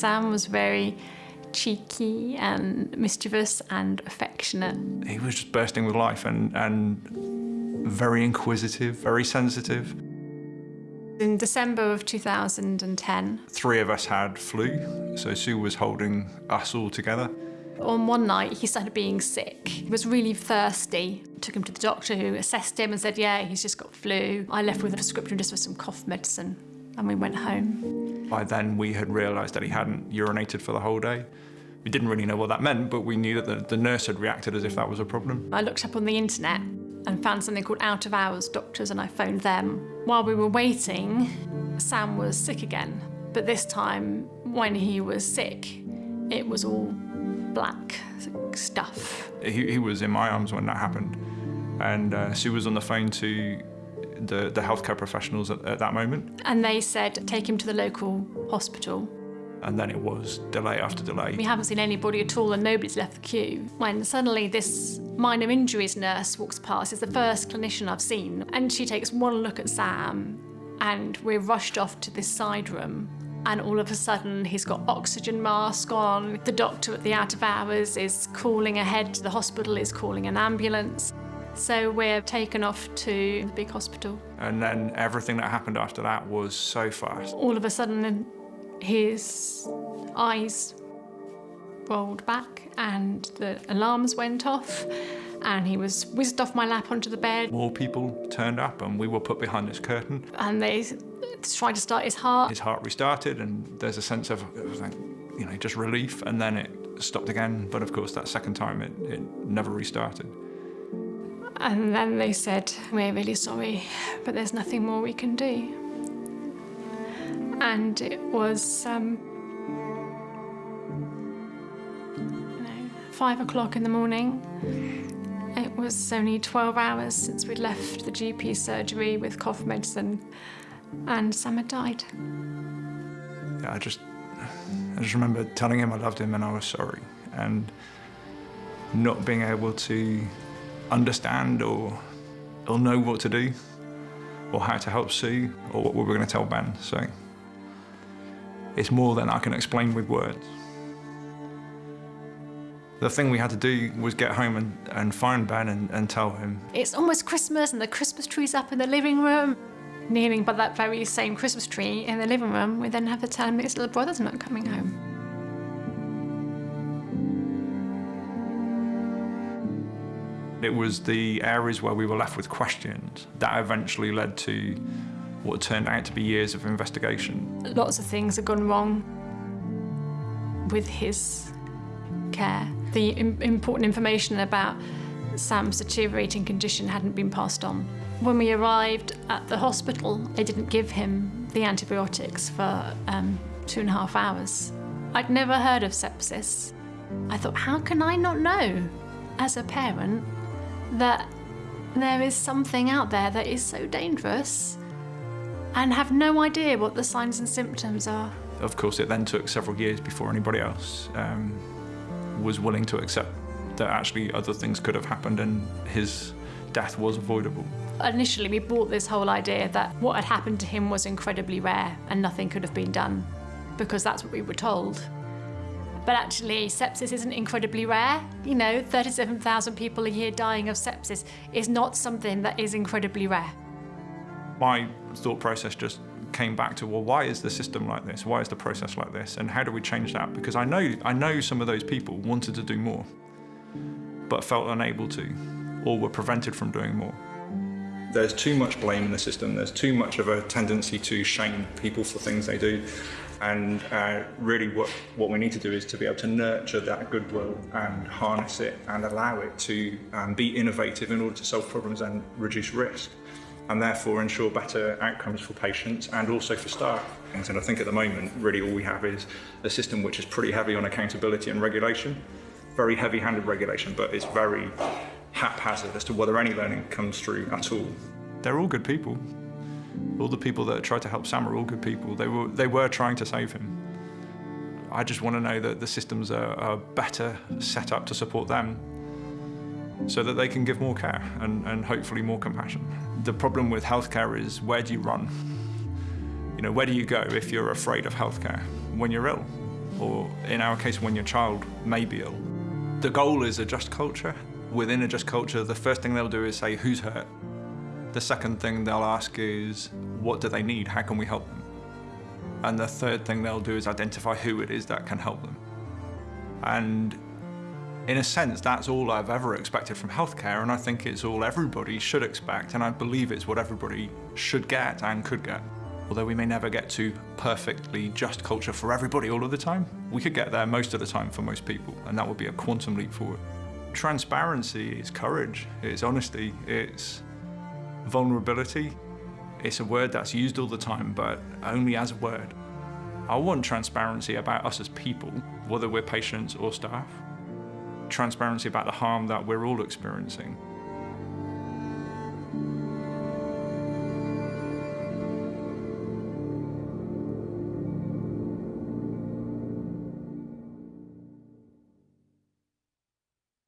Sam was very cheeky and mischievous and affectionate. He was just bursting with life and, and very inquisitive, very sensitive. In December of 2010, Three of us had flu, so Sue was holding us all together. on one night he started being sick. He was really thirsty. Took him to the doctor who assessed him and said, yeah, he's just got flu. I left with a prescription just for some cough medicine and we went home. By then, we had realised that he hadn't urinated for the whole day. We didn't really know what that meant, but we knew that the, the nurse had reacted as if that was a problem. I looked up on the internet and found something called out of hours doctors and I phoned them. While we were waiting, Sam was sick again. But this time, when he was sick, it was all black stuff. He, he was in my arms when that happened, and uh, Sue was on the phone to the, the healthcare professionals at, at that moment, And they said, take him to the local hospital. and then it was delay after delay. We haven't seen anybody at all and nobody's left the queue. When suddenly this minor injuries nurse walks past, it's the first clinician I've seen, and she takes one look at Sam and we're rushed off to this side room and all of a sudden he's got oxygen mask on. The doctor at the out of hours is calling ahead to the hospital, is calling an ambulance. So we're taken off to the big hospital. And then everything that happened after that was so fast. All of a sudden his eyes rolled back and the alarms went off and he was whizzed off my lap onto the bed More people turned up, and we were put behind this curtain. and they tried to start his heart. His heart restarted, and there's a sense of, it was like, you know, just relief, and then it stopped again. But of course, that second time, it, it never restarted. And then they said, We're really sorry, but there's nothing more we can do. And it was, um, you know, five o'clock in the morning. It was only 12 hours since we'd left the GP surgery with cough medicine, and Sam had died. Yeah, I just, I just remember telling him I loved him and I was sorry, and not being able to understand or, or know what to do, or how to help Sue, or what we were going to tell Ben. So it's more than I can explain with words. The thing we had to do was get home and, and find Ben and, and tell him. It's almost Christmas, and the Christmas tree's up in the living room. Kneeling by that very same Christmas tree in the living room, we then have to tell him his little brother's not coming home. It was the areas where we were left with questions that eventually led to what turned out to be years of investigation. Lots of things have gone wrong with his care. The im- important information about Sam's deteriorating condition hadn't been passed on. When we arrived at the hospital, they didn't give him the antibiotics for um, two and a half hours. I'd never heard of sepsis. I thought, how can I not know, as a parent, that there is something out there that is so dangerous and have no idea what the signs and symptoms are? Of course, it then took several years before anybody else um, was willing to accept that actually other things could have happened and his death was avoidable. Initially, we bought this whole idea that what had happened to him was incredibly rare and nothing could have been done because that's what we were told. But actually, sepsis isn't incredibly rare. You know, 37,000 people a year dying of sepsis is not something that is incredibly rare. My thought process just came back to, well, why is the system like this? Why is the process like this? And how do we change that? Because I know, I know some of those people wanted to do more, but felt unable to, or were prevented from doing more. There's too much blame in the system. There's too much of a tendency to shame people for things they do. And uh, really what, what we need to do is to be able to nurture that goodwill and harness it and allow it to um, be innovative in order to solve problems and reduce risk and therefore ensure better outcomes for patients and also for staff. And I think at the moment, really all we have is a system which is pretty heavy on accountability and regulation, very heavy-handed regulation, but it's very haphazard as to whether any learning comes through at all. They're all good people. All the people that tried to help Sam are all good people. They were, they were trying to save him. I just want to know that the systems are, are better set up to support them so that they can give more care and, and hopefully more compassion. The problem with healthcare is where do you run? You know, where do you go if you're afraid of healthcare? When you're ill. or in our case, when your child may be ill. The goal is a just culture. Within a just culture, the first thing they'll do is say, who's hurt? The second thing they'll ask is, what do they need? How can we help them? And the third thing they'll do is identify who it is that can help them. And in a sense, that's all I've ever expected from healthcare, and I think it's all everybody should expect, and I believe it's what everybody should get and could get. Although we may never get to perfectly just culture for everybody all of the time, we could get there most of the time for most people, and that would be a quantum leap forward. Transparency is courage, it's honesty, it's vulnerability. It's a word that's used all the time, but only as a word. I want transparency about us as people, whether we're patients or staff. Transparency about the harm that we're all experiencing.